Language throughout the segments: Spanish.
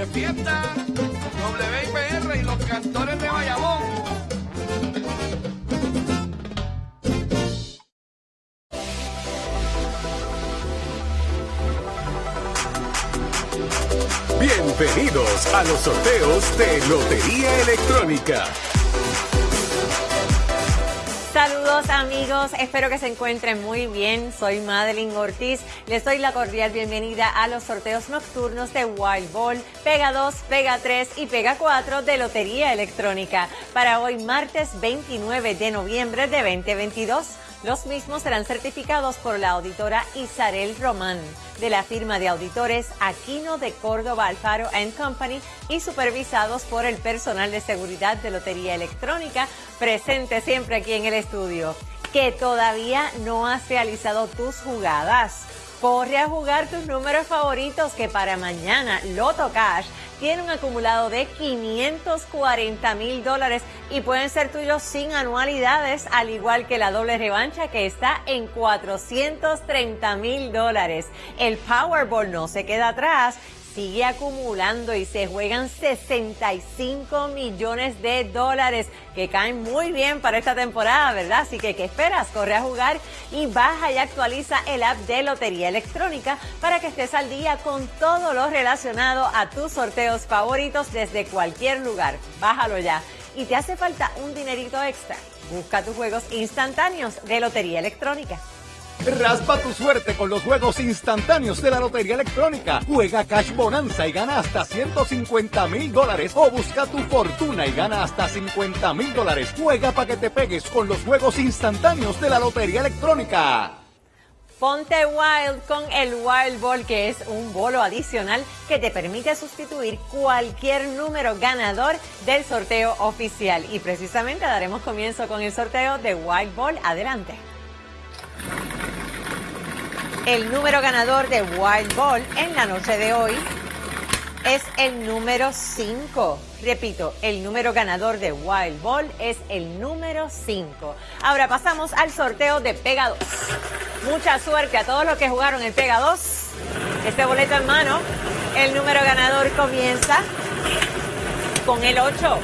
de fiesta, WIPR y los cantores de Bayamón. Bienvenidos a los sorteos de Lotería Electrónica. Saludos amigos, espero que se encuentren muy bien. Soy Madeline Ortiz. Les doy la cordial bienvenida a los sorteos nocturnos de Wild Ball, Pega 2, Pega 3 y Pega 4 de Lotería Electrónica para hoy martes 29 de noviembre de 2022. Los mismos serán certificados por la auditora Isarel Román de la firma de auditores Aquino de Córdoba Alfaro Company y supervisados por el personal de seguridad de Lotería Electrónica presente siempre aquí en el estudio. Que todavía no has realizado tus jugadas. Corre a jugar tus números favoritos que para mañana Loto Cash tiene un acumulado de 540 mil dólares y pueden ser tuyos sin anualidades, al igual que la doble revancha que está en 430 mil dólares. El Powerball no se queda atrás sigue acumulando y se juegan 65 millones de dólares que caen muy bien para esta temporada, ¿verdad? Así que, ¿qué esperas? Corre a jugar y baja y actualiza el app de Lotería Electrónica para que estés al día con todo lo relacionado a tus sorteos favoritos desde cualquier lugar. Bájalo ya. Y te hace falta un dinerito extra. Busca tus juegos instantáneos de Lotería Electrónica. Raspa tu suerte con los juegos instantáneos de la Lotería Electrónica. Juega Cash Bonanza y gana hasta 150 mil dólares. O busca tu fortuna y gana hasta 50 mil dólares. Juega para que te pegues con los juegos instantáneos de la Lotería Electrónica. Ponte Wild con el Wild Ball, que es un bolo adicional que te permite sustituir cualquier número ganador del sorteo oficial. Y precisamente daremos comienzo con el sorteo de Wild Ball. Adelante. El número ganador de Wild Ball en la noche de hoy es el número 5. Repito, el número ganador de Wild Ball es el número 5. Ahora pasamos al sorteo de Pega 2. Mucha suerte a todos los que jugaron el Pega 2. Este boleto en mano. El número ganador comienza con el 8.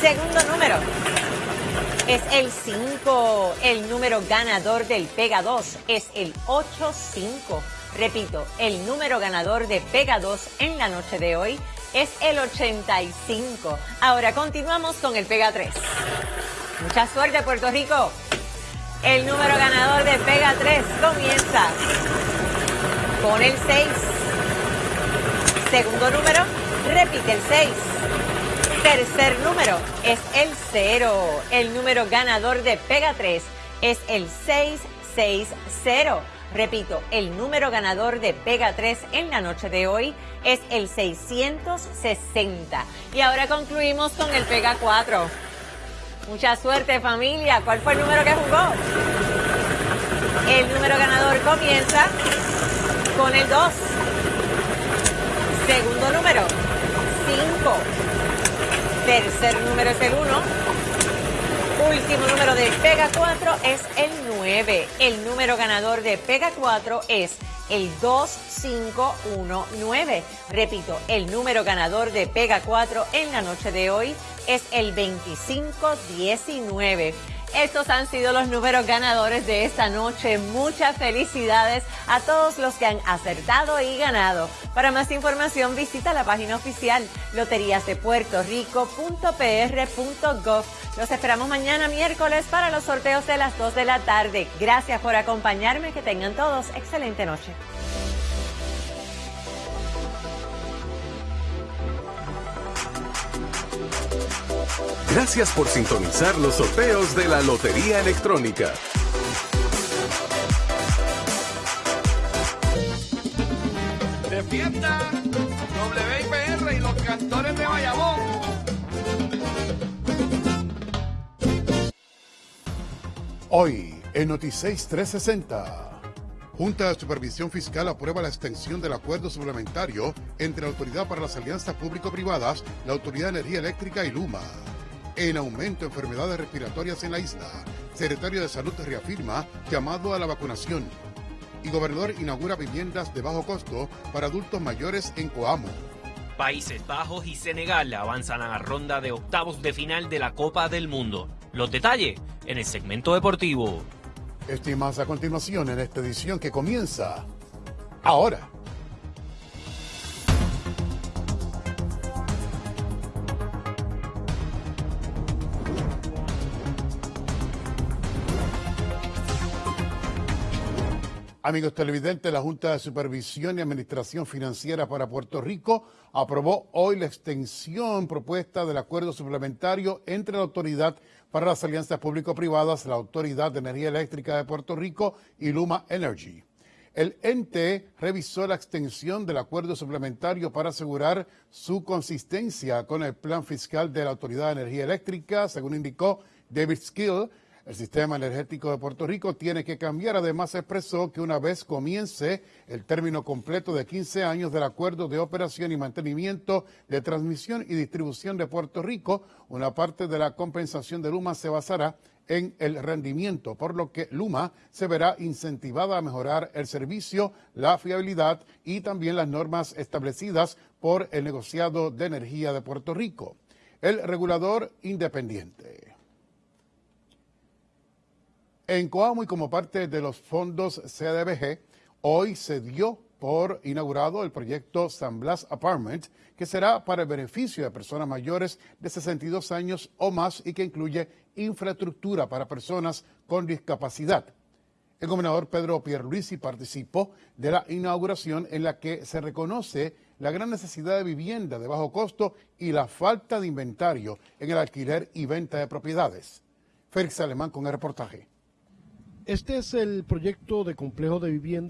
Segundo número es el 5. El número ganador del Pega 2 es el 85. Repito, el número ganador de Pega 2 en la noche de hoy es el 85. Ahora continuamos con el Pega 3. Mucha suerte, Puerto Rico. El número ganador de Pega 3 comienza con el 6. Segundo número, repite el 6 tercer número es el 0. El número ganador de Pega 3 es el 660. Repito, el número ganador de Pega 3 en la noche de hoy es el 660. Y ahora concluimos con el Pega 4. Mucha suerte familia. ¿Cuál fue el número que jugó? El número ganador comienza con el 2. Segundo número, 5. Tercer número es el 1. Último número de Pega 4 es el 9. El número ganador de Pega 4 es el 2519. Repito, el número ganador de Pega 4 en la noche de hoy es el 2519. Estos han sido los números ganadores de esta noche. Muchas felicidades a todos los que han acertado y ganado. Para más información visita la página oficial loteriasdepuertorico.pr.gov. Los esperamos mañana miércoles para los sorteos de las 2 de la tarde. Gracias por acompañarme. Que tengan todos excelente noche. Gracias por sintonizar los sorteos de la Lotería Electrónica. De fiesta, WIPR y los cantores de Bayamón. Hoy, en Noticias 360. Junta de Supervisión Fiscal aprueba la extensión del acuerdo suplementario entre la Autoridad para las Alianzas Público-Privadas, la Autoridad de Energía Eléctrica y Luma. En aumento de enfermedades respiratorias en la isla, Secretario de Salud reafirma llamado a la vacunación. Y gobernador inaugura viviendas de bajo costo para adultos mayores en Coamo. Países Bajos y Senegal avanzan a la ronda de octavos de final de la Copa del Mundo. Los detalles en el segmento deportivo. Estimas a continuación en esta edición que comienza ahora. Amigos televidentes, la Junta de Supervisión y Administración Financiera para Puerto Rico aprobó hoy la extensión propuesta del acuerdo suplementario entre la Autoridad para las Alianzas Público-Privadas, la Autoridad de Energía Eléctrica de Puerto Rico y Luma Energy. El ente revisó la extensión del acuerdo suplementario para asegurar su consistencia con el plan fiscal de la Autoridad de Energía Eléctrica, según indicó David Skill, el sistema energético de Puerto Rico tiene que cambiar. Además, expresó que una vez comience el término completo de 15 años del acuerdo de operación y mantenimiento de transmisión y distribución de Puerto Rico, una parte de la compensación de Luma se basará en el rendimiento, por lo que Luma se verá incentivada a mejorar el servicio, la fiabilidad y también las normas establecidas por el negociado de energía de Puerto Rico. El regulador independiente. En Coamo y como parte de los fondos CDBG, hoy se dio por inaugurado el proyecto San Blas Apartment, que será para el beneficio de personas mayores de 62 años o más y que incluye infraestructura para personas con discapacidad. El gobernador Pedro Pierluisi participó de la inauguración en la que se reconoce la gran necesidad de vivienda de bajo costo y la falta de inventario en el alquiler y venta de propiedades. Félix Alemán con el reportaje. Este es el proyecto de complejo de vivienda